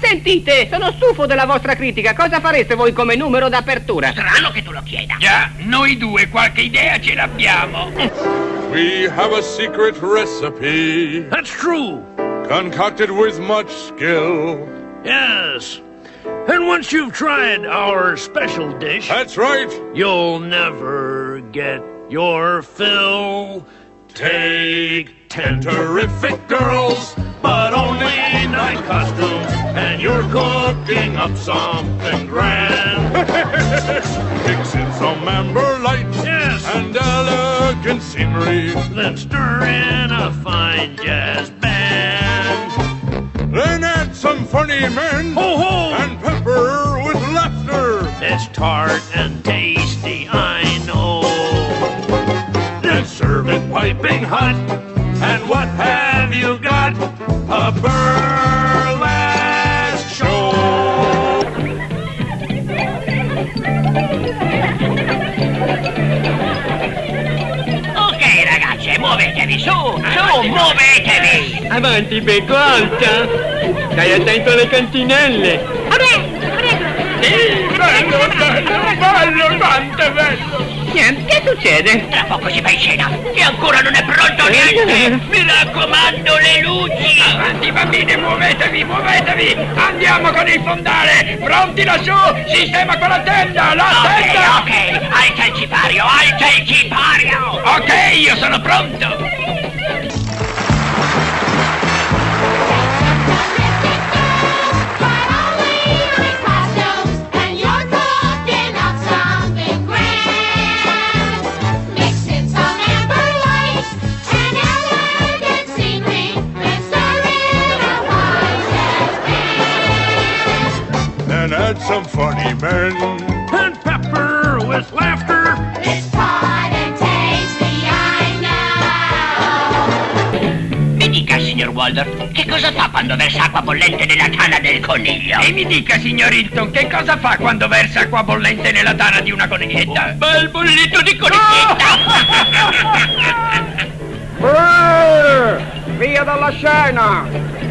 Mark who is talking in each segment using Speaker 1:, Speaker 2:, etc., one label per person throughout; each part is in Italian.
Speaker 1: sentite, sono stufo della vostra critica. Cosa fareste voi come numero d'apertura?
Speaker 2: Strano che tu lo chieda.
Speaker 3: Già, noi due qualche idea ce l'abbiamo.
Speaker 4: We have a secret recipe
Speaker 5: That's true.
Speaker 4: concocted with much skill.
Speaker 5: Yes. And once you've tried our special dish,
Speaker 4: That's right.
Speaker 5: you'll never get your fill. Take ten terrific girls, cooking up something grand.
Speaker 4: Mix in some amber light
Speaker 5: Yes.
Speaker 4: and elegant scenery.
Speaker 5: Then stir in a fine jazz band.
Speaker 4: Then add some funny men
Speaker 5: Ho ho!
Speaker 4: and pepper with laughter.
Speaker 5: It's tart and tasty, I know. Then serve it piping hot. And what have you got? A burlesque
Speaker 2: muovetevi, su, su, muovetevi!
Speaker 6: Avanti, becco alta! Stai attento alle cantinelle!
Speaker 3: Bello, bello, bello, quanto bello!
Speaker 1: Niente, che succede?
Speaker 2: Tra poco si fa in scena e ancora non è pronto niente! Mi raccomando, le luci!
Speaker 3: Avanti bambine, muovetevi, muovetevi! Andiamo con il fondale! Pronti lassù? Sistema con la tenda! La
Speaker 2: Ok,
Speaker 3: tenda!
Speaker 2: ok, alza il cipario, alza il cipario!
Speaker 3: Ok, io sono pronto!
Speaker 4: Add some funny men.
Speaker 5: And pepper with laughter.
Speaker 2: Mi dica, signor Waldorf, che cosa fa quando versa acqua bollente nella tana del coniglio?
Speaker 3: E mi dica, signor Hilton, che cosa fa quando versa acqua bollente nella tana di una coniglietta?
Speaker 2: Bel bollito di coniglietta!
Speaker 1: Via dalla scena!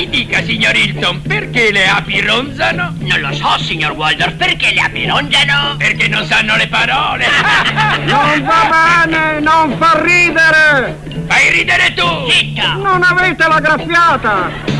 Speaker 3: Mi dica, signor Hilton, perché le api ronzano?
Speaker 2: Non lo so, signor Waldorf, perché le api ronzano?
Speaker 3: Perché non sanno le parole!
Speaker 1: Non va bene, non fa ridere!
Speaker 3: Fai ridere tu!
Speaker 2: Zitto!
Speaker 1: Non avete la graffiata!